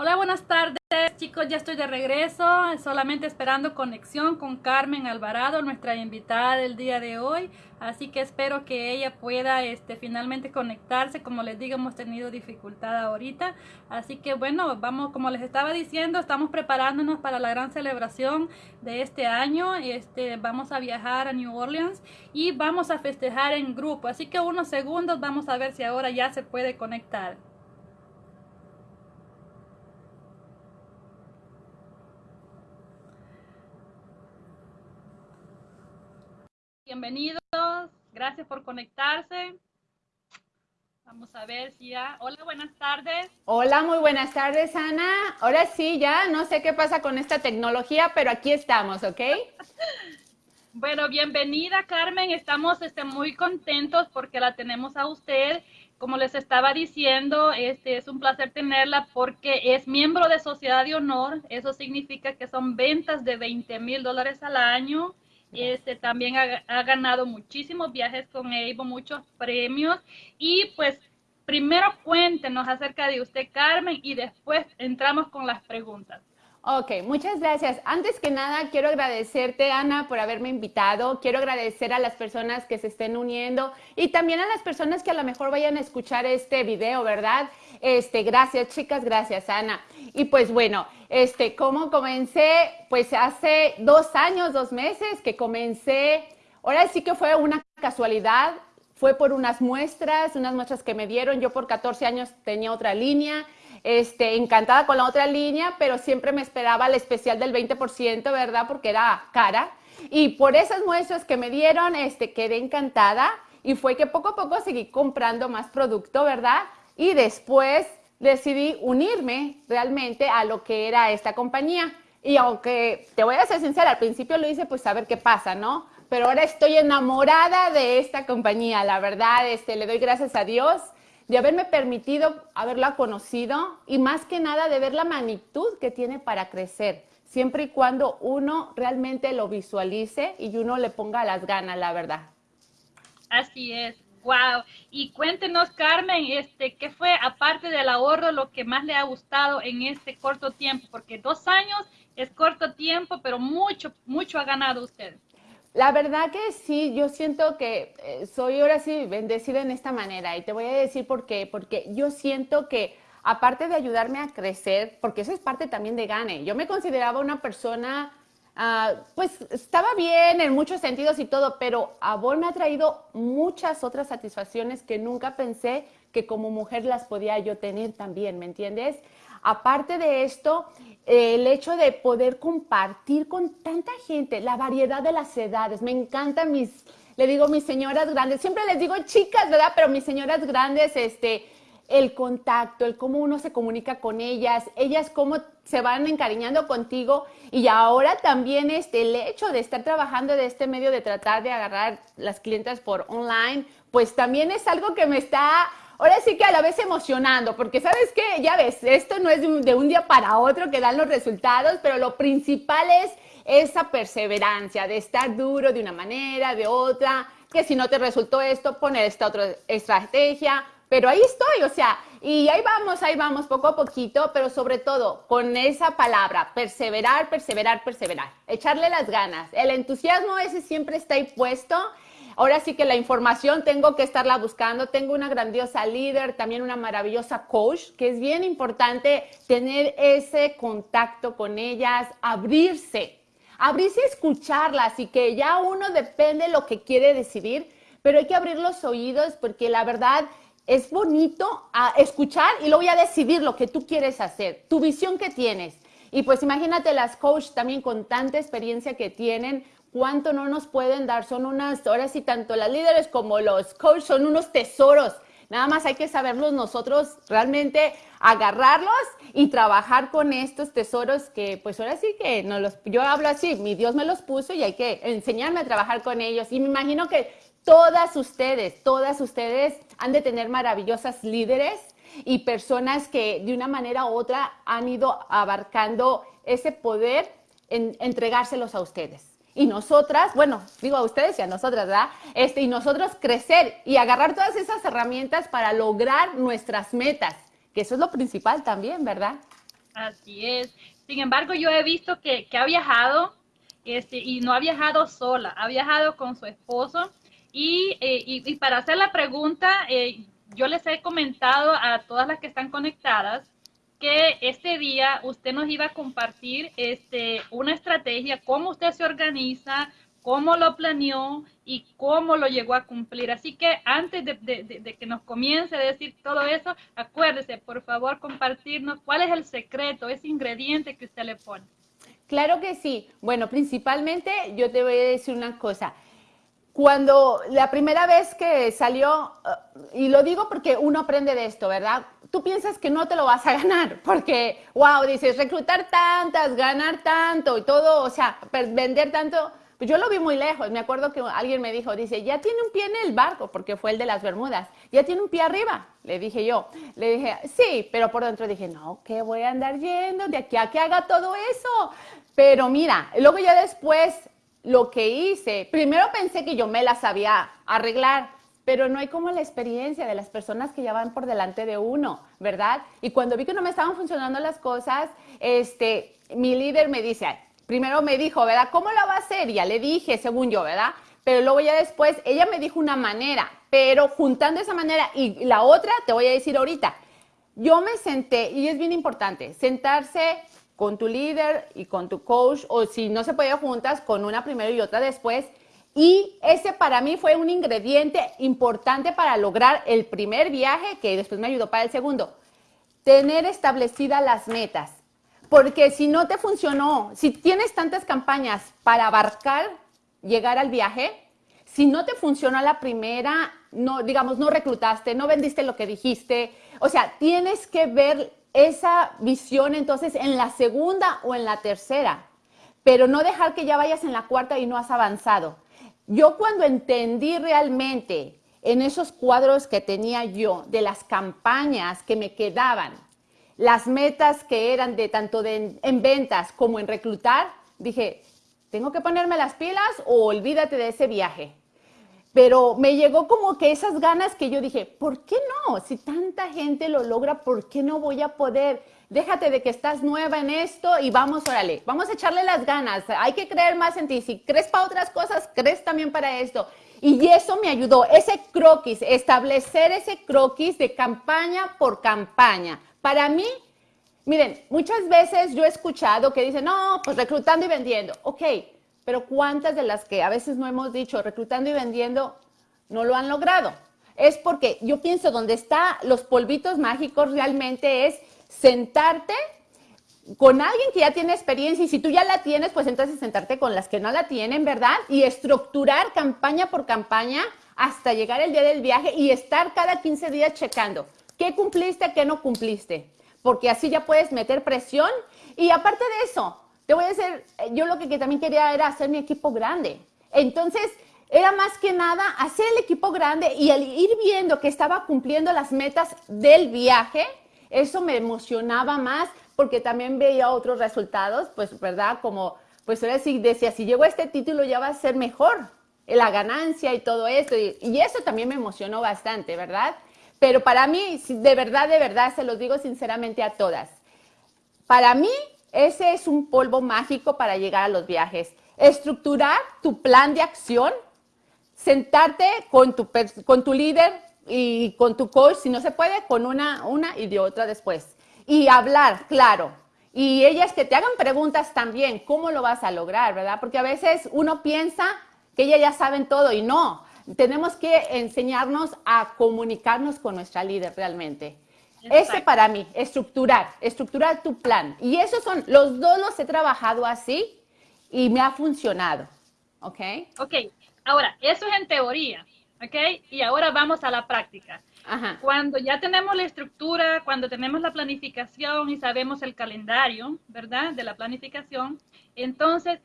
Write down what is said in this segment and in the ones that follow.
Hola, buenas tardes chicos, ya estoy de regreso, solamente esperando conexión con Carmen Alvarado, nuestra invitada del día de hoy, así que espero que ella pueda este, finalmente conectarse, como les digo, hemos tenido dificultad ahorita, así que bueno, vamos, como les estaba diciendo, estamos preparándonos para la gran celebración de este año, este, vamos a viajar a New Orleans y vamos a festejar en grupo, así que unos segundos vamos a ver si ahora ya se puede conectar. Bienvenidos, gracias por conectarse. Vamos a ver si ya. Hola, buenas tardes. Hola, muy buenas tardes, Ana. Ahora sí, ya no sé qué pasa con esta tecnología, pero aquí estamos, ¿ok? bueno, bienvenida, Carmen. Estamos este, muy contentos porque la tenemos a usted. Como les estaba diciendo, este es un placer tenerla porque es miembro de Sociedad de Honor. Eso significa que son ventas de 20 mil dólares al año este, también ha, ganado muchísimos viajes con Evo, muchos premios. Y pues primero cuéntenos acerca de usted, Carmen, y después entramos con las preguntas. Ok, muchas gracias. Antes que nada, quiero agradecerte, Ana, por haberme invitado. Quiero agradecer a las personas que se estén uniendo y también a las personas que a lo mejor vayan a escuchar este video, ¿verdad? Este, gracias, chicas, gracias, Ana. Y pues bueno, este, ¿cómo comencé? Pues hace dos años, dos meses que comencé. Ahora sí que fue una casualidad. Fue por unas muestras, unas muestras que me dieron. Yo por 14 años tenía otra línea. Este, encantada con la otra línea, pero siempre me esperaba el especial del 20%, ¿verdad? Porque era cara. Y por esas muestras que me dieron, este, quedé encantada y fue que poco a poco seguí comprando más producto, ¿verdad? Y después decidí unirme realmente a lo que era esta compañía. Y aunque te voy a ser sincera, al principio lo hice pues a ver qué pasa, ¿no? Pero ahora estoy enamorada de esta compañía, la verdad, este, le doy gracias a Dios de haberme permitido haberla conocido y más que nada de ver la magnitud que tiene para crecer, siempre y cuando uno realmente lo visualice y uno le ponga las ganas, la verdad. Así es. Wow. Y cuéntenos, Carmen, este, ¿qué fue, aparte del ahorro, lo que más le ha gustado en este corto tiempo? Porque dos años es corto tiempo, pero mucho, mucho ha ganado usted. La verdad que sí, yo siento que eh, soy ahora sí bendecida en esta manera y te voy a decir por qué, porque yo siento que aparte de ayudarme a crecer, porque eso es parte también de Gane, yo me consideraba una persona Ah, pues estaba bien en muchos sentidos y todo, pero Avon me ha traído muchas otras satisfacciones que nunca pensé que como mujer las podía yo tener también, ¿me entiendes? Aparte de esto, el hecho de poder compartir con tanta gente la variedad de las edades, me encantan mis, le digo mis señoras grandes, siempre les digo chicas, ¿verdad? Pero mis señoras grandes, este, el contacto, el cómo uno se comunica con ellas, ellas cómo se van encariñando contigo. Y ahora también este, el hecho de estar trabajando de este medio de tratar de agarrar las clientes por online, pues también es algo que me está ahora sí que a la vez emocionando, porque sabes que, ya ves, esto no es de un, de un, día para otro que dan los resultados, pero lo principal es esa perseverancia de estar duro de una manera, de otra, que si no te resultó esto, poner esta otra estrategia, pero ahí estoy, o sea, y ahí vamos, ahí vamos, poco a poquito, pero sobre todo con esa palabra, perseverar, perseverar, perseverar, echarle las ganas. El entusiasmo ese siempre está ahí puesto. Ahora sí que la información tengo que estarla buscando. Tengo una grandiosa líder, también una maravillosa coach, que es bien importante tener ese contacto con ellas, abrirse, abrirse a escucharlas y que ya uno depende de lo que quiere decidir, pero hay que abrir los oídos porque la verdad es bonito a escuchar y luego ya decidir lo que tú quieres hacer, tu visión que tienes. Y pues imagínate las coach también con tanta experiencia que tienen, cuánto no nos pueden dar. Son unas, ahora sí, tanto las líderes como los coach son unos tesoros. Nada más hay que saberlos nosotros realmente agarrarlos y trabajar con estos tesoros que pues ahora sí que no los, yo hablo así, mi Dios me los puso y hay que enseñarme a trabajar con ellos. Y me imagino que todas ustedes, todas ustedes han de tener maravillosas líderes y personas que de una manera u otra han ido abarcando ese poder en entregárselos a ustedes. Y nosotras, bueno, digo a ustedes y a nosotras, ¿verdad? Este, y nosotros crecer y agarrar todas esas herramientas para lograr nuestras metas, que eso es lo principal también, ¿verdad? Así es. Sin embargo, yo he visto que, que ha viajado este, y no ha viajado sola, ha viajado con su esposo. Y, eh, y, para hacer la pregunta, eh, yo les he comentado a todas las que están conectadas que este día usted nos iba a compartir este, una estrategia, cómo usted se organiza, cómo lo planeó y cómo lo llegó a cumplir. Así que antes de, de, que nos comience a decir todo eso, acuérdese, por favor, compartirnos cuál es el secreto, ese ingrediente que usted le pone. Claro que sí. Bueno, principalmente yo te voy a decir una cosa. Cuando la primera vez que salió, eh, y lo digo porque uno aprende de esto, ¿verdad? Tú piensas que no te lo vas a ganar, porque, wow, dices, reclutar tantas, ganar tanto y todo, o sea, vender tanto, pues yo lo vi muy lejos. Me acuerdo que alguien me dijo, dice, ya tiene un pie en el barco, porque fue el de las Bermudas. Ya tiene un pie arriba. Le dije yo. Le dije, sí, pero por dentro dije, no, ¿qué voy a andar yendo de aquí a que haga todo eso? Pero mira, luego ya después lo que hice, primero pensé que yo me la sabía arreglar, pero no hay como la experiencia de las personas que ya van por delante de uno, ¿verdad? Y cuando vi que no me estaban funcionando las cosas, este, mi líder me dice, primero me dijo, ¿verdad? ¿Cómo lo va a hacer? Ya le dije, según yo, ¿verdad? Pero luego ya después, ella me dijo una manera, pero juntando esa manera y la otra, te voy a decir ahorita, yo me senté, y es bien importante, sentarse con tu líder y con tu coach, o si no se puede juntas, con una primero y otra después. Y ese para mí fue un ingrediente importante para lograr el primer viaje, que después me ayudó para el segundo. Tener establecidas las metas. Porque si no te funcionó, si tienes tantas campañas para abarcar, llegar al viaje, si no te funcionó la primera, no, digamos, no reclutaste, no vendiste lo que dijiste, o sea, tienes que ver esa visión entonces en la segunda o en la tercera, pero no dejar que ya vayas en la cuarta y no has avanzado. Yo cuando entendí realmente en esos cuadros que tenía yo de las campañas que me quedaban, las metas que eran de tanto de, en ventas como en reclutar, dije, tengo que ponerme las pilas o olvídate de ese viaje. Pero me llegó como que esas ganas que yo dije, ¿por qué no? Si tanta gente lo logra, ¿por qué no voy a poder? Déjate de que estás nueva en esto y vamos, órale, vamos a echarle las ganas. Hay que creer más en ti. Si crees para otras cosas, crees también para esto. Y eso me ayudó, ese croquis, establecer ese croquis de campaña por campaña. Para mí, miren, muchas veces yo he escuchado que dicen, no, pues reclutando y vendiendo. Ok, pero ¿cuántas de las que a veces no hemos dicho reclutando y vendiendo no lo han logrado? Es porque yo pienso donde están los polvitos mágicos realmente es sentarte con alguien que ya tiene experiencia y si tú ya la tienes, pues entonces sentarte con las que no la tienen, ¿verdad? Y estructurar campaña por campaña hasta llegar el día del viaje y estar cada 15 días checando qué cumpliste, qué no cumpliste porque así ya puedes meter presión. Y aparte de eso, te voy a decir, yo lo que, también quería era hacer mi equipo grande. Entonces, era más que nada hacer el equipo grande y al ir viendo que estaba cumpliendo las metas del viaje, eso me emocionaba más porque también veía otros resultados, pues, ¿verdad? Como, pues ahora sí decía, si llego a este título ya va a ser mejor la ganancia y todo esto. y eso también me emocionó bastante, ¿verdad? Pero para mí, de verdad, de verdad, se los digo sinceramente a todas. Para mí, ese es un polvo mágico para llegar a los viajes. Estructurar tu plan de acción, sentarte con tu, con tu líder y con tu coach, si no se puede, con una, una y de otra después. Y hablar, claro. Y ellas que te hagan preguntas también, ¿cómo lo vas a lograr, verdad? Porque a veces uno piensa que ellas ya saben todo y no tenemos que enseñarnos a comunicarnos con nuestra líder realmente. Ese para mí, estructurar, estructurar tu plan. Y esos son, los dos los he trabajado así y me ha funcionado. ¿Ok? Ok, ahora, eso es en teoría. ¿Ok? Y ahora vamos a la práctica. Ajá. Cuando ya tenemos la estructura, cuando tenemos la planificación y sabemos el calendario, ¿verdad? De la planificación, entonces,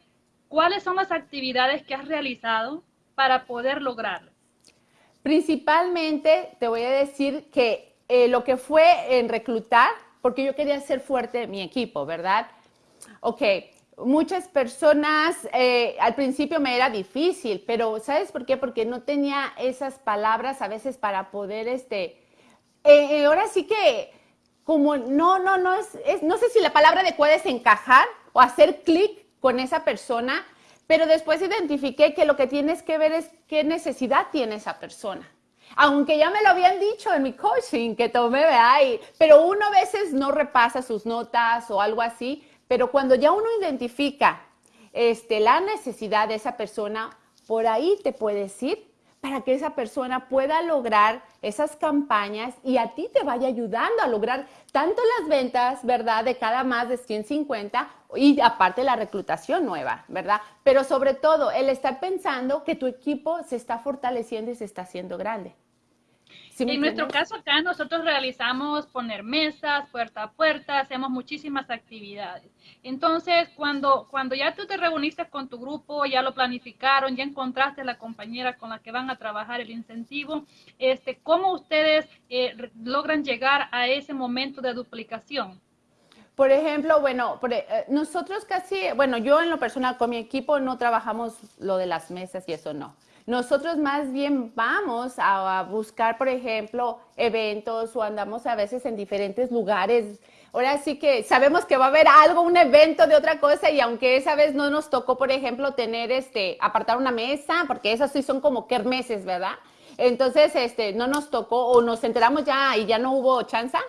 ¿cuáles son las actividades que has realizado para poder lograrlo? Principalmente te voy a decir que eh, lo que fue en reclutar, porque yo quería ser fuerte mi equipo, ¿verdad? Ok, muchas personas eh, al principio me era difícil, pero ¿sabes por qué? Porque no tenía esas palabras a veces para poder, este, eh, ahora sí que como no, no, no es, no sé si la palabra adecuada es encajar o hacer clic con esa persona, pero después identifiqué que lo que tienes que ver es qué necesidad tiene esa persona. Aunque ya me lo habían dicho en mi coaching que tomé, ahí, pero uno a veces no repasa sus notas o algo así, pero cuando ya uno identifica este, la necesidad de esa persona, por ahí te puedes ir para que esa persona pueda lograr esas campañas y a ti te vaya ayudando a lograr tanto las ventas, ¿verdad? De cada más de 150 y aparte la reclutación nueva, ¿verdad? Pero sobre todo el estar pensando que tu equipo se está fortaleciendo y se está haciendo grande en nuestro caso acá nosotros realizamos poner mesas, puerta a puerta, hacemos muchísimas actividades. Entonces, cuando, cuando ya tú te reuniste con tu grupo, ya lo planificaron, ya encontraste la compañera con la que van a trabajar el incentivo, este, ¿cómo ustedes eh, logran llegar a ese momento de duplicación? Por ejemplo, bueno, eh, nosotros casi, bueno, yo en lo personal con mi equipo no trabajamos lo de las mesas y eso no. Nosotros más bien vamos a, buscar, por ejemplo, eventos o andamos a veces en diferentes lugares. Ahora sí que sabemos que va a haber algo, un evento de otra cosa y aunque esa vez no nos tocó, por ejemplo, tener este, apartar una mesa, porque esas sí son como kermeses, ¿verdad? Entonces, este, no nos tocó o nos enteramos ya y ya no hubo chanza,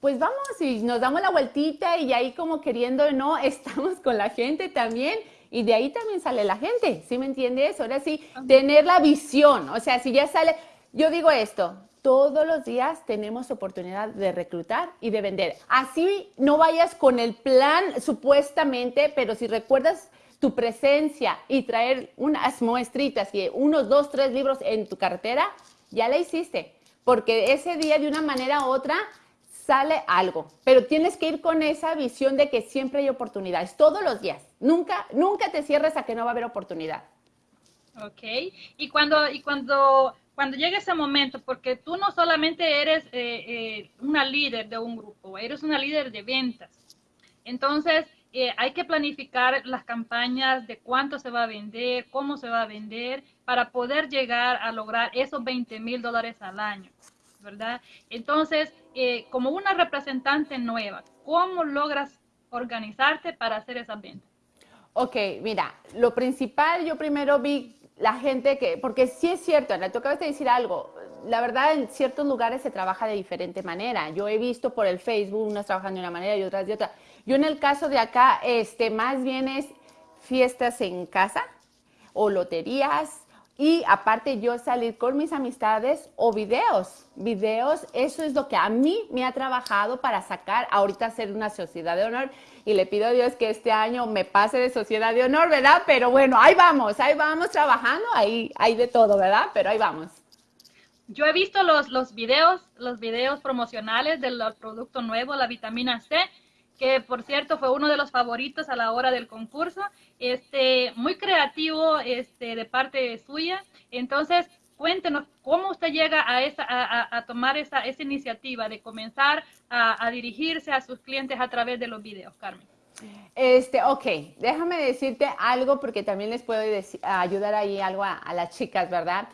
pues vamos y nos damos la vueltita y ahí como queriendo, no, estamos con la gente también y de ahí también sale la gente, ¿sí me entiendes? Ahora sí, tener la visión, o sea, si ya sale, yo digo esto, todos los días tenemos oportunidad de reclutar y de vender. Así no vayas con el plan supuestamente, pero si recuerdas tu presencia y traer unas muestritas y unos dos, tres libros en tu cartera, ya la hiciste. Porque ese día de una manera u otra sale algo, pero tienes que ir con esa visión de que siempre hay oportunidades, todos los días. Nunca, nunca te cierres a que no va a haber oportunidad. Ok, y cuando, y cuando, cuando llegue ese momento, porque tú no solamente eres eh, eh, una líder de un grupo, eres una líder de ventas. Entonces, eh, hay que planificar las campañas de cuánto se va a vender, cómo se va a vender, para poder llegar a lograr esos 20 mil dólares al año. ¿Verdad? Entonces, eh, como una representante nueva, ¿cómo logras organizarte para hacer esa venta? Ok, mira, lo principal, yo primero vi la gente que, porque sí es cierto, Ana, tú acabas de decir algo, la verdad en ciertos lugares se trabaja de diferente manera. Yo he visto por el Facebook unas trabajan de una manera y otras de otra. Yo en el caso de acá, este, más bien es fiestas en casa o loterías y aparte yo salir con mis amistades o videos. Videos, eso es lo que a mí me ha trabajado para sacar, ahorita ser una sociedad de honor. Y le pido a Dios que este año me pase de sociedad de honor, ¿verdad? Pero bueno, ahí vamos, ahí vamos trabajando, ahí hay de todo, ¿verdad? Pero ahí vamos. Yo he visto los, los videos, los videos promocionales del producto nuevo, la vitamina C que por cierto fue uno de los favoritos a la hora del concurso, este, muy creativo este, de parte suya. Entonces, cuéntenos cómo usted llega a, esa, a, tomar esa, esa, iniciativa de comenzar a, dirigirse a sus clientes a través de los videos, Carmen. Este, ok, déjame decirte algo porque también les puedo ayudar ahí algo a, las chicas, ¿verdad?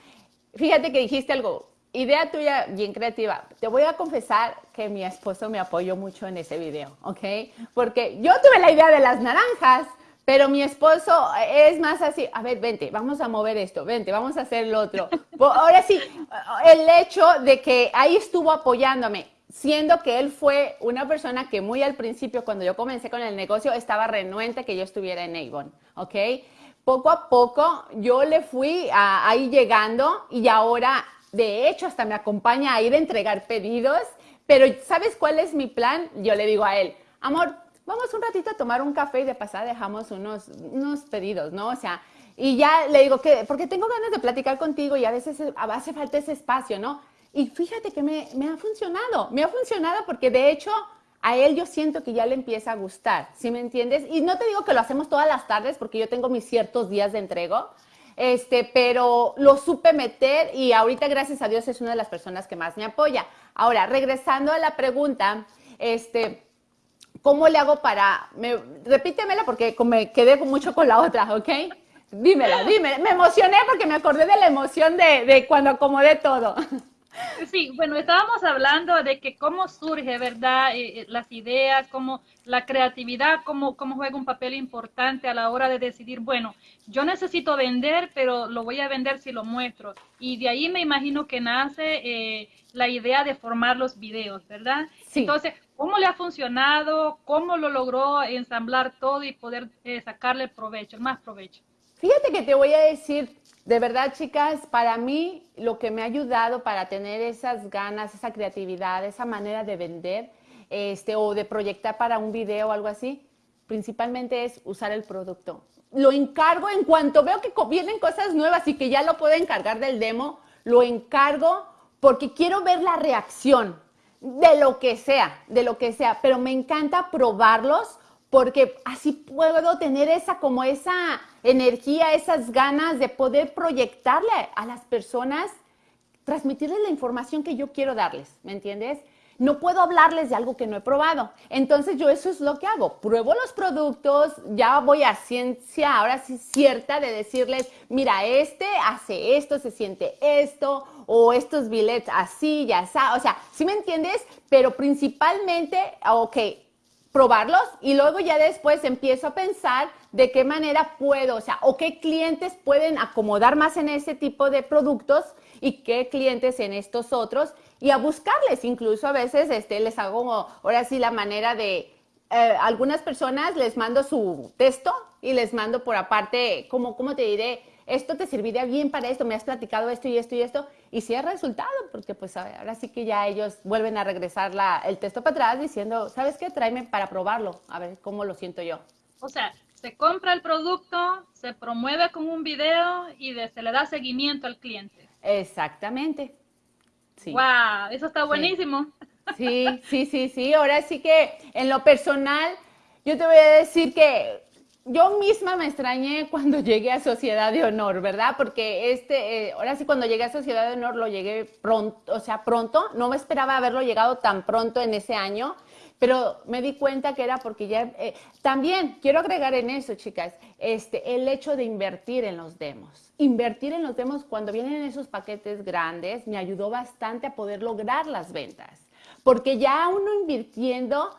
Fíjate que dijiste algo idea tuya bien creativa. Te voy a confesar que mi esposo me apoyó mucho en ese video, ¿ok? Porque yo tuve la idea de las naranjas, pero mi esposo es más así, a ver, vente, vamos a mover esto, vente, vamos a hacer lo otro. Ahora sí, el hecho de que ahí estuvo apoyándome, siendo que él fue una persona que muy al principio, cuando yo comencé con el negocio, estaba renuente que yo estuviera en Avon, ¿ok? Poco a poco yo le fui ahí llegando y ahora de hecho, hasta me acompaña a ir a entregar pedidos. Pero ¿sabes cuál es mi plan? Yo le digo a él, amor, vamos un ratito a tomar un café y de pasada dejamos unos, unos pedidos, ¿no? O sea, y ya le digo que, porque tengo ganas de platicar contigo y a veces hace falta ese espacio, ¿no? Y fíjate que me, ha funcionado, me ha funcionado porque de hecho a él yo siento que ya le empieza a gustar, ¿sí me entiendes? Y no te digo que lo hacemos todas las tardes porque yo tengo mis ciertos días de entrego, este, pero lo supe meter y ahorita, gracias a Dios, es una de las personas que más me apoya. Ahora, regresando a la pregunta, este, ¿cómo le hago para, repítemela porque me quedé mucho con la otra, ¿ok? Dímela, dímela. Me emocioné porque me acordé de la emoción de, de cuando acomodé todo. Sí, bueno, estábamos hablando de que cómo surge, ¿verdad? Eh, eh, las ideas, cómo la creatividad, cómo, cómo juega un papel importante a la hora de decidir, bueno, yo necesito vender, pero lo voy a vender si lo muestro. Y de ahí me imagino que nace eh, la idea de formar los videos, ¿verdad? Sí. Entonces, ¿cómo le ha funcionado? ¿Cómo lo logró ensamblar todo y poder sacarle provecho, más provecho? Fíjate que te voy a decir de verdad, chicas, para mí lo que me ha ayudado para tener esas ganas, esa creatividad, esa manera de vender este, o de proyectar para un video o algo así, principalmente es usar el producto. Lo encargo en cuanto veo que vienen cosas nuevas y que ya lo puedo encargar del demo, lo encargo porque quiero ver la reacción de lo que sea, de lo que sea, pero me encanta probarlos porque así puedo tener esa como esa energía, esas ganas de poder proyectarle a las personas, transmitirles la información que yo quiero darles, ¿me entiendes? No puedo hablarles de algo que no he probado. Entonces yo eso es lo que hago. Pruebo los productos, ya voy a ciencia, ahora sí cierta, de decirles, mira, este hace esto, se siente esto, o estos billets así, ya está. O sea, ¿sí me entiendes? Pero principalmente, ok, probarlos y luego ya después empiezo a pensar de qué manera puedo, o sea, o qué clientes pueden acomodar más en ese tipo de productos y qué clientes en estos otros y a buscarles. Incluso a veces este, les hago ahora sí la manera de, eh, algunas personas les mando su texto y les mando por aparte, como, ¿cómo te diré? Esto te serviría bien para esto, me has platicado esto y esto y esto, y si es resultado, porque pues ahora sí que ya ellos vuelven a regresar la, el texto para atrás diciendo, ¿sabes qué? Tráeme para probarlo, a ver cómo lo siento yo. O sea, se compra el producto, se promueve con un video y se le da seguimiento al cliente. Exactamente. Sí. ¡Wow! Eso está buenísimo. Sí, sí, sí, sí. Ahora sí que en lo personal, yo te voy a decir que yo misma me extrañé cuando llegué a Sociedad de Honor, ¿verdad? Porque este, eh, ahora sí cuando llegué a Sociedad de Honor lo llegué pronto, o sea, pronto, no me esperaba haberlo llegado tan pronto en ese año, pero me di cuenta que era porque ya, eh, también quiero agregar en eso, chicas, este, el hecho de invertir en los demos. Invertir en los demos cuando vienen esos paquetes grandes me ayudó bastante a poder lograr las ventas, porque ya uno invirtiendo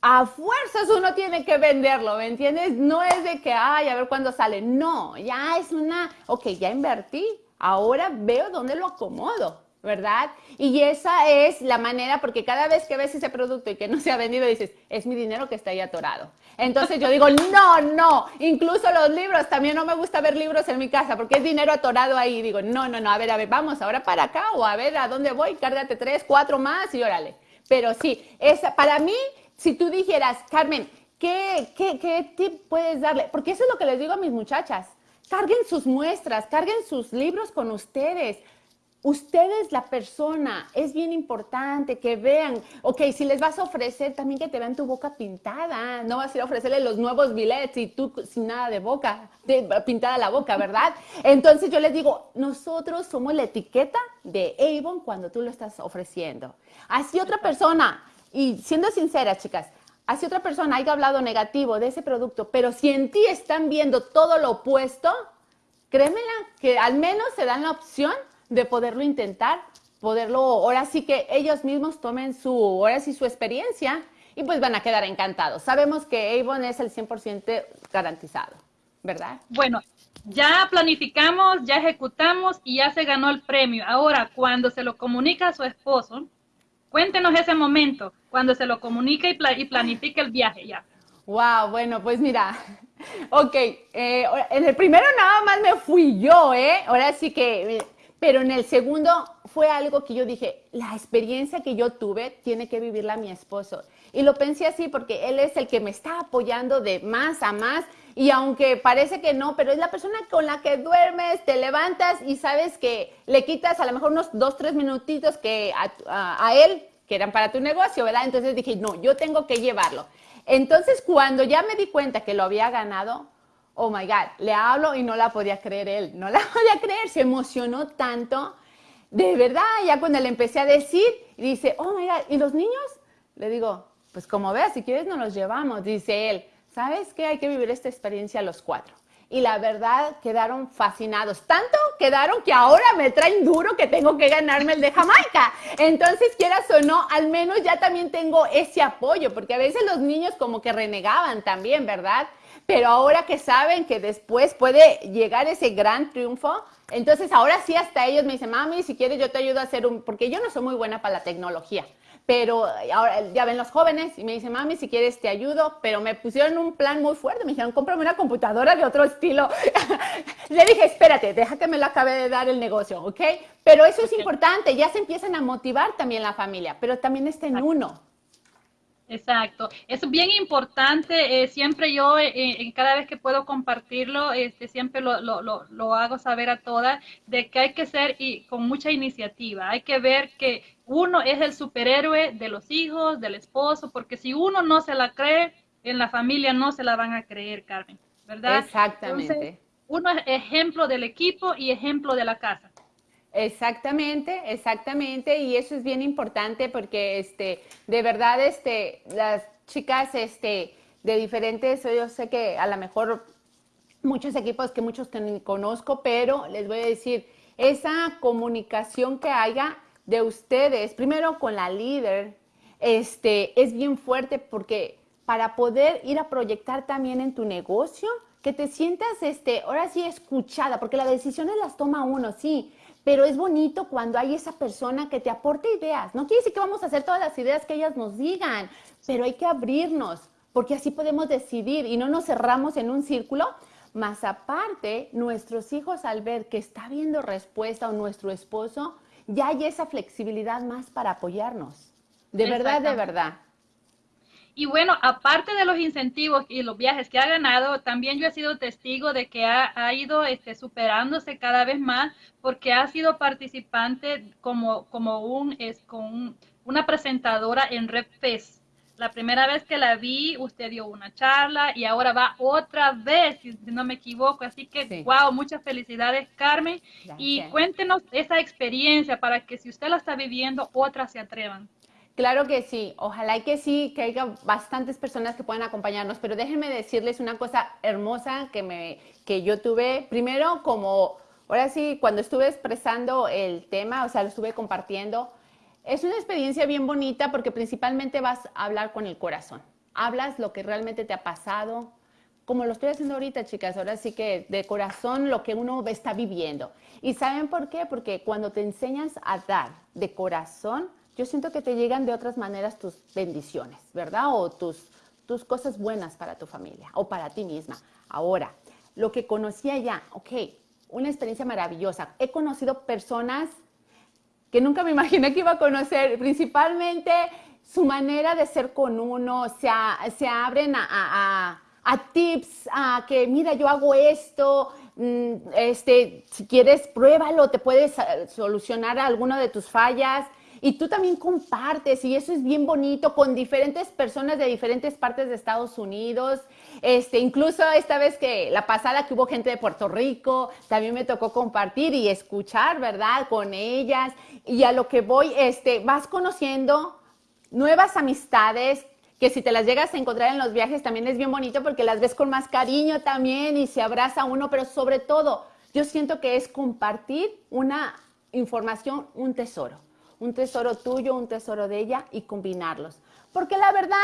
a fuerzas uno tiene que venderlo, ¿me entiendes? No es de que, ay, a ver cuándo sale. No, ya es una, ok, ya invertí, ahora veo dónde lo acomodo, ¿verdad? Y esa es la manera, porque cada vez que ves ese producto y que no se ha vendido, dices, es mi dinero que está ahí atorado. Entonces yo digo, no, no, incluso los libros, también no me gusta ver libros en mi casa porque es dinero atorado ahí. Digo, no, no, no, a ver, a ver, vamos ahora para acá o a ver a dónde voy, cárgate tres, cuatro más y órale. Pero sí, esa, para mí si tú dijeras, Carmen, ¿qué, qué, qué tip puedes darle? Porque eso es lo que les digo a mis muchachas. Carguen sus muestras, carguen sus libros con ustedes. Ustedes, la persona, es bien importante que vean, ok, si les vas a ofrecer, también que te vean tu boca pintada, no vas a ir a ofrecerle los nuevos billets y tú sin nada de boca, de, pintada la boca, ¿verdad? Entonces yo les digo, nosotros somos la etiqueta de Avon cuando tú lo estás ofreciendo. Así otra persona y siendo sincera, chicas, así otra persona haya hablado negativo de ese producto, pero si en ti están viendo todo lo opuesto, créemela que al menos se dan la opción de poderlo intentar, poderlo, ahora sí que ellos mismos tomen su, ahora sí su experiencia y pues van a quedar encantados. Sabemos que Avon es el 100% garantizado, ¿verdad? Bueno, ya planificamos, ya ejecutamos y ya se ganó el premio. Ahora, cuando se lo comunica a su esposo, Cuéntenos ese momento, cuando se lo comunica y, planifica el viaje ya. Wow, bueno, pues mira, ok, eh, en el primero nada más me fui yo, ¿eh? Ahora sí que, pero en el segundo fue algo que yo dije, la experiencia que yo tuve tiene que vivirla mi esposo. Y lo pensé así porque él es el que me está apoyando de más a más. Y aunque parece que no, pero es la persona con la que duermes, te levantas y sabes que le quitas a lo mejor unos dos, tres minutitos que a, él, que eran para tu negocio, ¿verdad? Entonces dije, no, yo tengo que llevarlo. Entonces cuando ya me di cuenta que lo había ganado, oh my God, le hablo y no la podía creer él, no la podía creer, se emocionó tanto. De verdad, ya cuando le empecé a decir, dice, oh my God, ¿y los niños? Le digo, pues como veas, si quieres nos los llevamos, dice él. ¿Sabes qué? Hay que vivir esta experiencia los cuatro. y la verdad quedaron fascinados. Tanto quedaron que ahora me traen duro que tengo que ganarme el de Jamaica. Entonces, quieras o no, al menos ya también tengo ese apoyo, porque a veces los niños como que renegaban también, ¿verdad? Pero ahora que saben que después puede llegar ese gran triunfo, entonces ahora sí hasta ellos me dicen, mami, si quieres yo te ayudo a hacer un, porque yo no soy muy buena para la tecnología pero ahora ya ven los jóvenes y me dicen, mami, si quieres te ayudo, pero me pusieron un plan muy fuerte, me dijeron, cómprame una computadora de otro estilo. Le dije, espérate, deja que me lo acabe de dar el negocio, ¿ok? Pero eso es importante, ya se empiezan a motivar también la familia, pero también está en uno. Exacto, es bien importante, eh, siempre yo, eh, eh, cada vez que puedo compartirlo, este, siempre lo, lo, lo, hago saber a todas, de que hay que ser y, con mucha iniciativa, hay que ver que uno es el superhéroe de los hijos, del esposo, porque si uno no se la cree, en la familia no se la van a creer, Carmen, ¿verdad? Exactamente. uno es ejemplo del equipo y ejemplo de la casa. Exactamente, exactamente, y eso es bien importante porque este, de verdad, este, las chicas, este, de diferentes, yo sé que a lo mejor muchos equipos que muchos que ni conozco, pero les voy a decir, esa comunicación que haya de ustedes, primero con la líder, este, es bien fuerte porque para poder ir a proyectar también en tu negocio, que te sientas, este, ahora sí escuchada, porque las decisiones las toma uno, sí, pero es bonito cuando hay esa persona que te aporte ideas. No quiere decir que vamos a hacer todas las ideas que ellas nos digan, pero hay que abrirnos, porque así podemos decidir y no nos cerramos en un círculo. Más aparte, nuestros hijos al ver que está viendo respuesta o nuestro esposo, ya hay esa flexibilidad más para apoyarnos. De verdad, de verdad. Y bueno, aparte de los incentivos y los viajes que ha ganado, también yo he sido testigo de que ha, ido este, superándose cada vez más porque ha sido participante como, como un, es, con una presentadora en RepFest. La primera vez que la vi, usted dio una charla y ahora va otra vez, si no me equivoco. Así que, wow, muchas felicidades, Carmen. Y cuéntenos esa experiencia para que si usted la está viviendo, otras se atrevan. Claro que sí, ojalá que sí, que haya bastantes personas que puedan acompañarnos, pero déjenme decirles una cosa hermosa que, me, que yo tuve, primero como, ahora sí, cuando estuve expresando el tema, o sea, lo estuve compartiendo, es una experiencia bien bonita porque principalmente vas a hablar con el corazón, hablas lo que realmente te ha pasado, como lo estoy haciendo ahorita, chicas, ahora sí que de corazón lo que uno está viviendo. ¿Y saben por qué? Porque cuando te enseñas a dar de corazón, yo siento que te llegan de otras maneras tus bendiciones, ¿verdad? O tus, tus cosas buenas para tu familia o para ti misma. Ahora, lo que conocía ya, ok, una experiencia maravillosa. He conocido personas que nunca me imaginé que iba a conocer, principalmente su manera de ser con uno, se, se abren a, a, tips, a que mira, yo hago esto, mm, este, si quieres, pruébalo, te puedes eh, solucionar alguna de tus fallas y tú también compartes y eso es bien bonito con diferentes personas de diferentes partes de Estados Unidos. Este, incluso esta vez que la pasada que hubo gente de Puerto Rico, también me tocó compartir y escuchar, ¿verdad? Con ellas. Y a lo que voy, este, vas conociendo nuevas amistades que si te las llegas a encontrar en los viajes también es bien bonito porque las ves con más cariño también y se abraza uno, pero sobre todo yo siento que es compartir una información, un tesoro un tesoro tuyo, un tesoro de ella y combinarlos. Porque la verdad,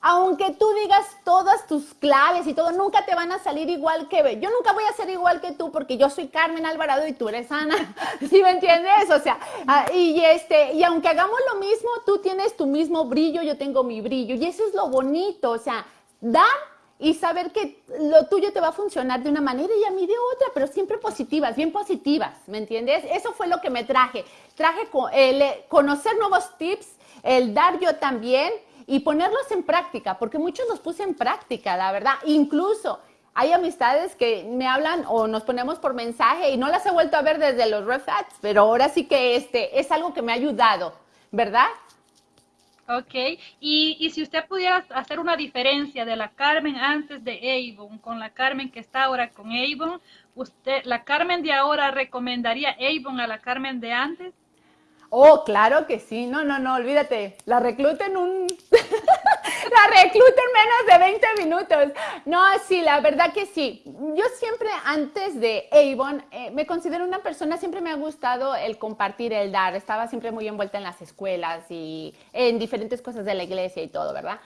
aunque tú digas todas tus claves y todo, nunca te van a salir igual que yo nunca voy a ser igual que tú porque yo soy Carmen Alvarado y tú eres Ana. ¿Sí me entiendes? O sea, ah, y este, y aunque hagamos lo mismo, tú tienes tu mismo brillo, yo tengo mi brillo y eso es lo bonito, o sea, dar y saber que lo tuyo te va a funcionar de una manera y a mí de otra, pero siempre positivas, bien positivas, ¿me entiendes? Eso fue lo que me traje. Traje el eh, conocer nuevos tips, el dar yo también y ponerlos en práctica, porque muchos los puse en práctica, la verdad. Incluso hay amistades que me hablan o nos ponemos por mensaje y no las he vuelto a ver desde los refats, pero ahora sí que este es algo que me ha ayudado, ¿verdad? Ok, y, y, si usted pudiera hacer una diferencia de la Carmen antes de Avon con la Carmen que está ahora con Avon, ¿usted, la Carmen de ahora recomendaría Avon a la Carmen de antes? Oh, claro que sí. No, no, no, olvídate. La recluta en un... la recluta en menos de 20 minutos. No, sí, la verdad que sí. Yo siempre antes de Avon eh, me considero una persona, siempre me ha gustado el compartir, el dar. Estaba siempre muy envuelta en las escuelas y en diferentes cosas de la iglesia y todo, ¿verdad?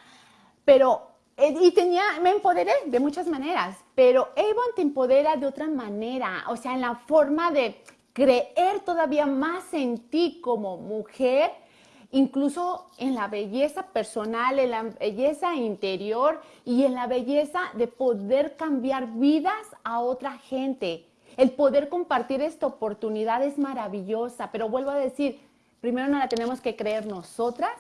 Pero eh, y tenía, me empoderé de muchas maneras, pero Avon te empodera de otra manera, o sea, en la forma de creer todavía más en ti como mujer, incluso en la belleza personal, en la belleza interior y en la belleza de poder cambiar vidas a otra gente. El poder compartir esta oportunidad es maravillosa, pero vuelvo a decir, primero no la tenemos que creer nosotras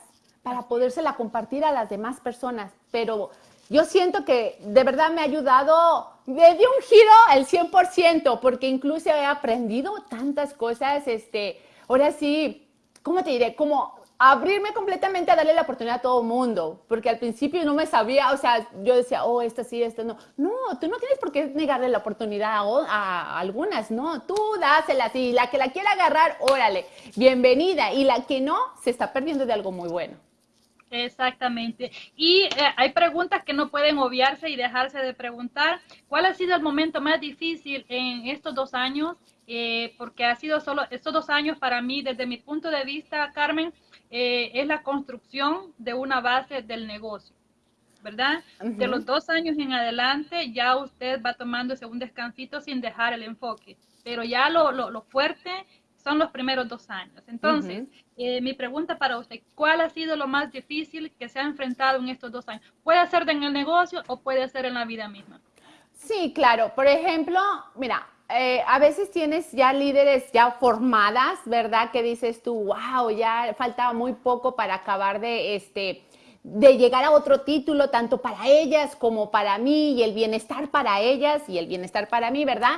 para podérsela compartir a las demás personas, pero yo siento que de verdad me ha ayudado, me dio un giro al 100%, porque incluso he aprendido tantas cosas, este, ahora sí, ¿cómo te diré? Como abrirme completamente a darle la oportunidad a todo mundo, porque al principio no me sabía, o sea, yo decía, oh, esto sí, esto no. No, tú no tienes por qué negarle la oportunidad a, a algunas, no, tú dásela, y la que la quiera agarrar, órale, bienvenida, y la que no, se está perdiendo de algo muy bueno. Exactamente. Y eh, hay preguntas que no pueden obviarse y dejarse de preguntar. ¿Cuál ha sido el momento más difícil en estos dos años? Eh, porque ha sido solo estos dos años para mí, desde mi punto de vista, Carmen, eh, es la construcción de una base del negocio. ¿Verdad? De los dos años en adelante ya usted va tomándose un descansito sin dejar el enfoque, pero ya lo, lo, lo fuerte son los primeros dos años. Entonces, eh, mi pregunta para usted, ¿cuál ha sido lo más difícil que se ha enfrentado en estos dos años? Puede ser en el negocio o puede ser en la vida misma. Sí, claro. Por ejemplo, mira, eh, a veces tienes ya líderes ya formadas, ¿verdad? Que dices tú, wow, ya faltaba muy poco para acabar de, este, de llegar a otro título, tanto para ellas como para mí, y el bienestar para ellas y el bienestar para mí, ¿verdad?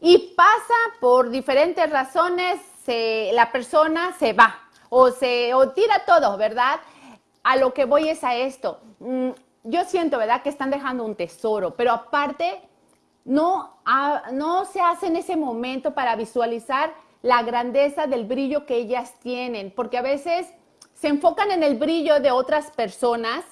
Y pasa por diferentes razones, la persona se va o se o tira todo, ¿verdad? A lo que voy es a esto. Mm, yo siento, ¿verdad? Que están dejando un tesoro, pero aparte no, no se hace en ese momento para visualizar la grandeza del brillo que ellas tienen, porque a veces se enfocan en el brillo de otras personas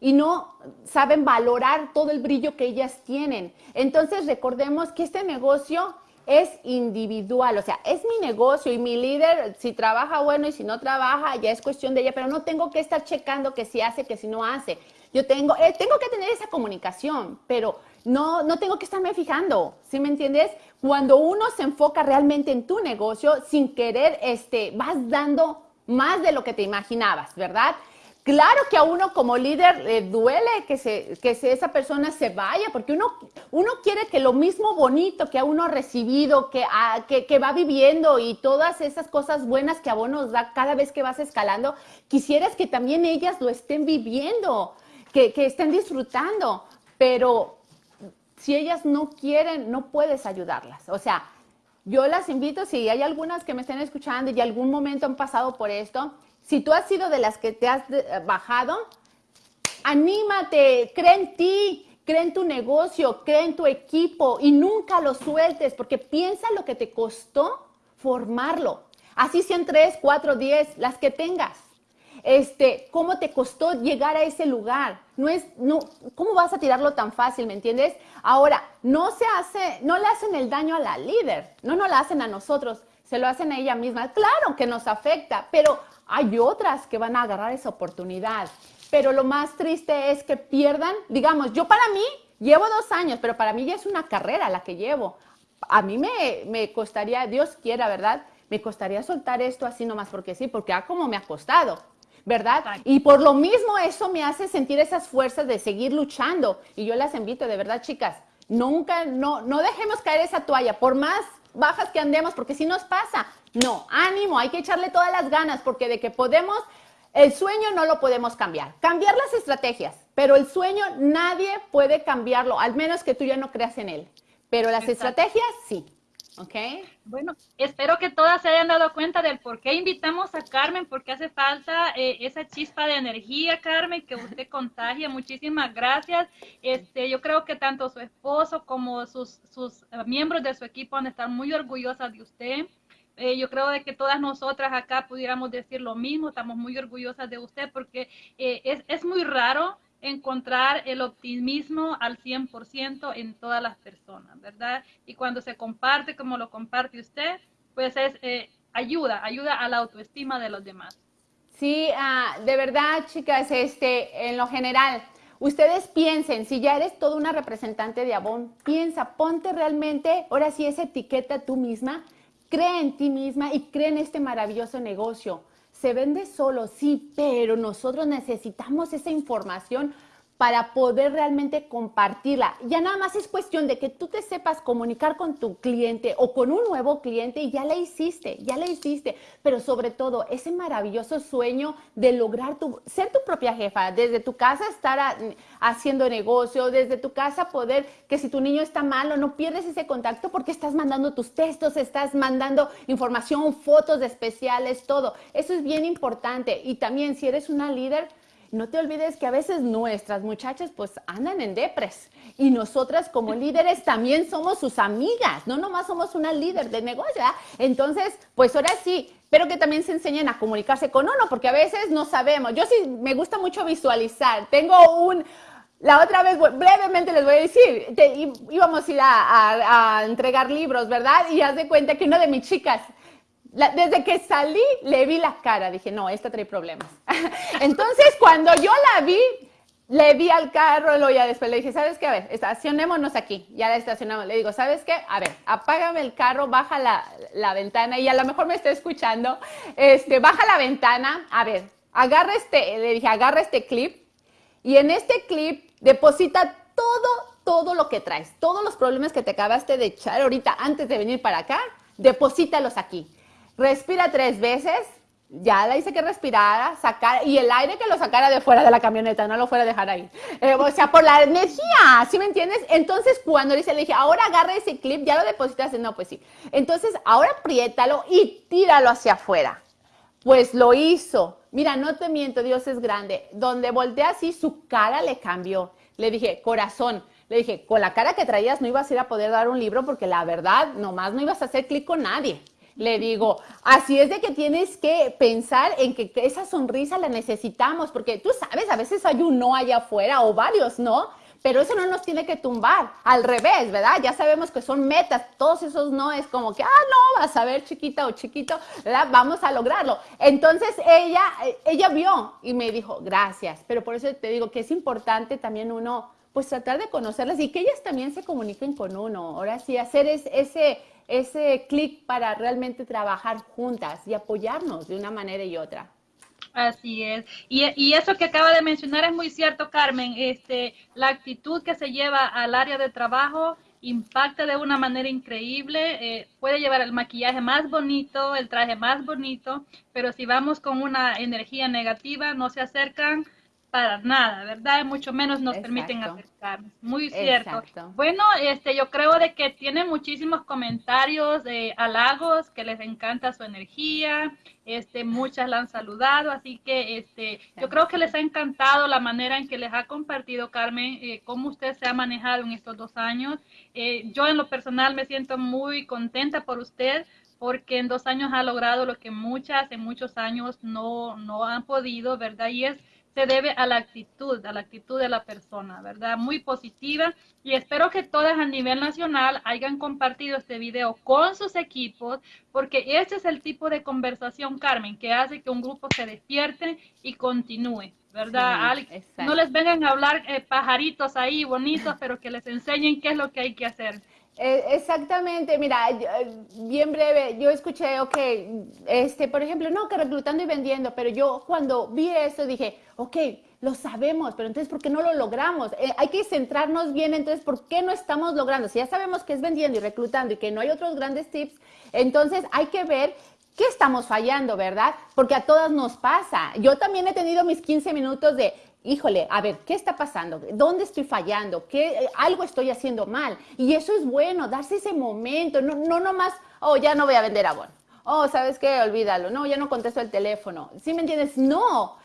y no saben valorar todo el brillo que ellas tienen. Entonces recordemos que este negocio es individual, o sea, es mi negocio y mi líder, si trabaja bueno y si no trabaja, ya es cuestión de ella, pero no tengo que estar checando que si hace, que si no hace. Yo tengo, eh, tengo que tener esa comunicación, pero no, no tengo que estarme fijando, ¿sí me entiendes? Cuando uno se enfoca realmente en tu negocio, sin querer, este, vas dando más de lo que te imaginabas, ¿verdad? Claro que a uno como líder le duele que, esa persona se vaya, porque uno, quiere que lo mismo bonito que a uno ha recibido, que, que, va viviendo y todas esas cosas buenas que a vos nos da cada vez que vas escalando, quisieras que también ellas lo estén viviendo, que, que estén disfrutando, pero si ellas no quieren, no puedes ayudarlas. O sea, yo las invito, si hay algunas que me estén escuchando y algún momento han pasado por esto, si tú has sido de las que te has bajado, anímate, cree en ti, cree en tu negocio, cree en tu equipo y nunca lo sueltes porque piensa lo que te costó formarlo. Así sean tres, cuatro, diez, las que tengas. Este, cómo te costó llegar a ese lugar. No es, no, ¿cómo vas a tirarlo tan fácil, me entiendes? Ahora, no se hace, no le hacen el daño a la líder, no no la hacen a nosotros, se lo hacen a ella misma. Claro que nos afecta, pero hay otras que van a agarrar esa oportunidad. Pero lo más triste es que pierdan, digamos, yo para mí llevo dos años, pero para mí ya es una carrera la que llevo. A mí me, me costaría, Dios quiera, ¿verdad? Me costaría soltar esto así nomás porque sí, porque a como me ha costado. ¿verdad? Y por lo mismo eso me hace sentir esas fuerzas de seguir luchando. Y yo las invito, de verdad, chicas, nunca, no, no dejemos caer esa toalla, por más bajas que andemos, porque si nos pasa, no, ánimo, hay que echarle todas las ganas, porque de que podemos, el sueño no lo podemos cambiar. Cambiar las estrategias, pero el sueño nadie puede cambiarlo, al menos que tú ya no creas en él. Pero las estrategias sí. ¿Ok? Bueno, espero que todas se hayan dado cuenta del por qué invitamos a Carmen, porque hace falta eh, esa chispa de energía, Carmen, que usted contagia. Muchísimas gracias. Este, yo creo que tanto su esposo como sus, sus eh, miembros de su equipo van a estar muy orgullosas de usted. Eh, yo creo de que todas nosotras acá pudiéramos decir lo mismo, estamos muy orgullosas de usted porque eh, es, es muy raro encontrar el optimismo al 100% en todas las personas, ¿verdad? Y cuando se comparte como lo comparte usted, pues es eh, ayuda, ayuda a la autoestima de los demás. Sí, ah, de verdad, chicas, este, en lo general, ustedes piensen, si ya eres toda una representante de Avon, piensa, ponte realmente, ahora sí, esa etiqueta tú misma, cree en ti misma y cree en este maravilloso negocio. Se vende solo, sí, pero nosotros necesitamos esa información para poder realmente compartirla. Ya nada más es cuestión de que tú te sepas comunicar con tu cliente o con un nuevo cliente y ya la hiciste, ya la hiciste. Pero sobre todo, ese maravilloso sueño de lograr ser tu propia jefa, desde tu casa estar haciendo negocio, desde tu casa poder que si tu niño está malo, no pierdes ese contacto porque estás mandando tus textos, estás mandando información, fotos especiales, todo. Eso es bien importante. Y también si eres una líder, no te olvides que a veces nuestras muchachas pues andan en depres y nosotras como líderes también somos sus amigas, no nomás somos una líder de negocio. Entonces, pues ahora sí, pero que también se enseñen a comunicarse con uno, porque a veces no sabemos. Yo sí me gusta mucho visualizar. Tengo un, la otra vez, brevemente les voy a decir, íbamos a ir a, a, entregar libros, ¿verdad? Y haz de cuenta que una de mis chicas desde que salí le vi la cara, dije, no, esta trae problemas. Entonces, cuando yo la vi, le vi al carro, lo ya después le dije, ¿sabes qué? A ver, estacionémonos aquí. Ya la estacionamos. Le digo, ¿sabes qué? A ver, apágame el carro, baja la, ventana y a lo mejor me está escuchando. Este, baja la ventana. A ver, agarra este, le dije, agarra este clip y en este clip deposita todo, todo lo que traes. Todos los problemas que te acabaste de echar ahorita antes de venir para acá, deposítalos aquí. Respira tres veces. Ya la hice que respirara, sacar, y el aire que lo sacara de fuera de la camioneta, no lo fuera a dejar ahí. Eh, o sea, por la energía, ¿sí me entiendes? Entonces, cuando dice, le dije, ahora agarra ese clip, ya lo depositas, no, pues sí. Entonces, ahora apriétalo y tíralo hacia afuera. Pues lo hizo. Mira, no te miento, Dios es grande. Donde volteé así, su cara le cambió. Le dije, corazón, le dije, con la cara que traías no ibas a ir a poder dar un libro porque la verdad, nomás no ibas a hacer clic con nadie le digo, así es de que tienes que pensar en que esa sonrisa la necesitamos, porque tú sabes, a veces hay un no allá afuera o varios no, pero eso no nos tiene que tumbar, al revés, ¿verdad? Ya sabemos que son metas, todos esos no es como que, ah, no, vas a ver chiquita o chiquito, ¿verdad? Vamos a lograrlo. Entonces ella, ella vio y me dijo, gracias, pero por eso te digo que es importante también uno, pues tratar de conocerlas y que ellas también se comuniquen con uno, ahora sí, hacer ese ese clic para realmente trabajar juntas y apoyarnos de una manera y otra. Así es. Y, eso que acaba de mencionar es muy cierto, Carmen. Este, la actitud que se lleva al área de trabajo impacta de una manera increíble. Eh, puede llevar el maquillaje más bonito, el traje más bonito, pero si vamos con una energía negativa, no se acercan para nada, ¿verdad? Mucho menos nos permiten acercarnos. Muy cierto. Bueno, este, yo creo de que tiene muchísimos comentarios, de halagos, que les encanta su energía, este, muchas la han saludado, así que este, yo creo que les ha encantado la manera en que les ha compartido Carmen, eh, cómo usted se ha manejado en estos dos años. Eh, yo en lo personal me siento muy contenta por usted, porque en dos años ha logrado lo que muchas en muchos años no, no han podido, ¿verdad? Y es se debe a la actitud, a la actitud de la persona, ¿verdad? Muy positiva y espero que todas a nivel nacional hayan compartido este video con sus equipos porque este es el tipo de conversación, Carmen, que hace que un grupo se despierte y continúe. ¿verdad? no les vengan a hablar eh, pajaritos ahí bonitos, pero que les enseñen qué es lo que hay que hacer. Eh, exactamente, mira, eh, bien breve, yo escuché, ok, este, por ejemplo, no, que reclutando y vendiendo, pero yo cuando vi eso dije, ok, lo sabemos, pero entonces, ¿por qué no lo logramos? Eh, hay que centrarnos bien, entonces, ¿por qué no estamos logrando? Si ya sabemos que es vendiendo y reclutando y que no hay otros grandes tips, entonces hay que ver qué estamos fallando, ¿verdad? Porque a todas nos pasa. Yo también he tenido mis 15 minutos de, híjole, a ver, ¿qué está pasando? ¿Dónde estoy fallando? ¿Qué, algo estoy haciendo mal. Y eso es bueno, darse ese momento, no, no nomás, oh, ya no voy a vender abón. Oh, ¿sabes qué? Olvídalo. No, ya no contesto el teléfono. ¿Sí me entiendes? No,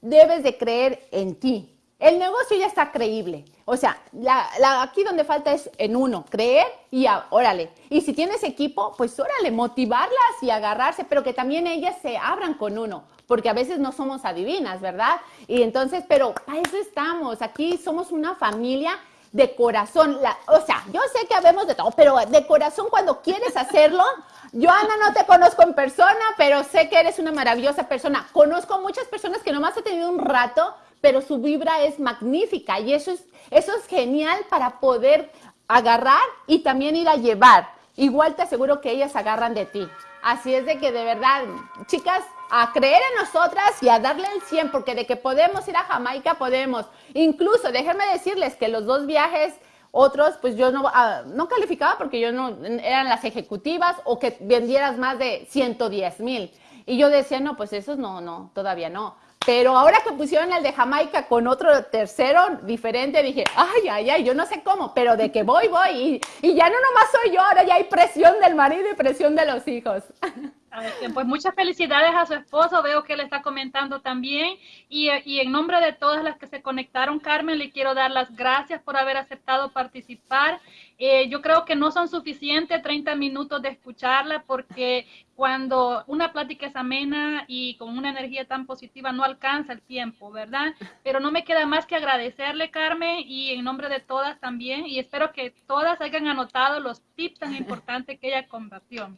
debes de creer en ti. El negocio ya está creíble. O sea, la, aquí donde falta es en uno, creer y órale. Y si tienes equipo, pues órale, motivarlas y agarrarse, pero que también ellas se abran con uno, porque a veces no somos adivinas, ¿verdad? Y entonces, pero para eso estamos. Aquí somos una familia de corazón. o sea, yo sé que habemos de todo, pero de corazón cuando quieres hacerlo. Yo, no te conozco en persona, pero sé que eres una maravillosa persona. Conozco muchas personas que nomás he tenido un rato, pero su vibra es magnífica y eso es, eso es genial para poder agarrar y también ir a llevar. Igual te aseguro que ellas agarran de ti. Así es de que de verdad, chicas, a creer en nosotras y a darle el 100, porque de que podemos ir a Jamaica, podemos. Incluso, déjenme decirles que los dos viajes, otros, pues yo no, ah, no calificaba porque yo no, eran las ejecutivas o que vendieras más de 110 mil. Y yo decía, no, pues esos no, no, todavía no. Pero ahora que pusieron el de Jamaica con otro tercero diferente, dije, ay, ay, ay, yo no sé cómo, pero de que voy, voy. Y, y ya no nomás soy yo, ahora ya hay presión del marido y presión de los hijos. Pues muchas felicidades a su esposo, veo que le está comentando también. Y, y, en nombre de todas las que se conectaron, Carmen, le quiero dar las gracias por haber aceptado participar. Eh, yo creo que no son suficientes 30 minutos de escucharla porque cuando una plática es amena y con una energía tan positiva no alcanza el tiempo, ¿verdad? Pero no me queda más que agradecerle, Carmen, y en nombre de todas también. Y espero que todas hayan anotado los tips tan importantes que ella compartió.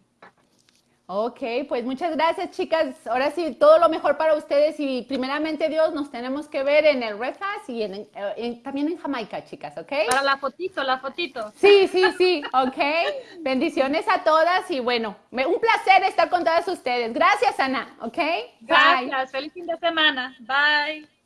Ok, pues muchas gracias chicas. Ahora sí, todo lo mejor para ustedes y primeramente Dios nos tenemos que ver en el Red y en, también en Jamaica, chicas, ¿ok? Para la fotito, la fotito. Sí, sí, sí, ok. Bendiciones a todas y bueno, un placer estar con todas ustedes. Gracias, Ana, ¿ok? Gracias, feliz fin de semana. Bye.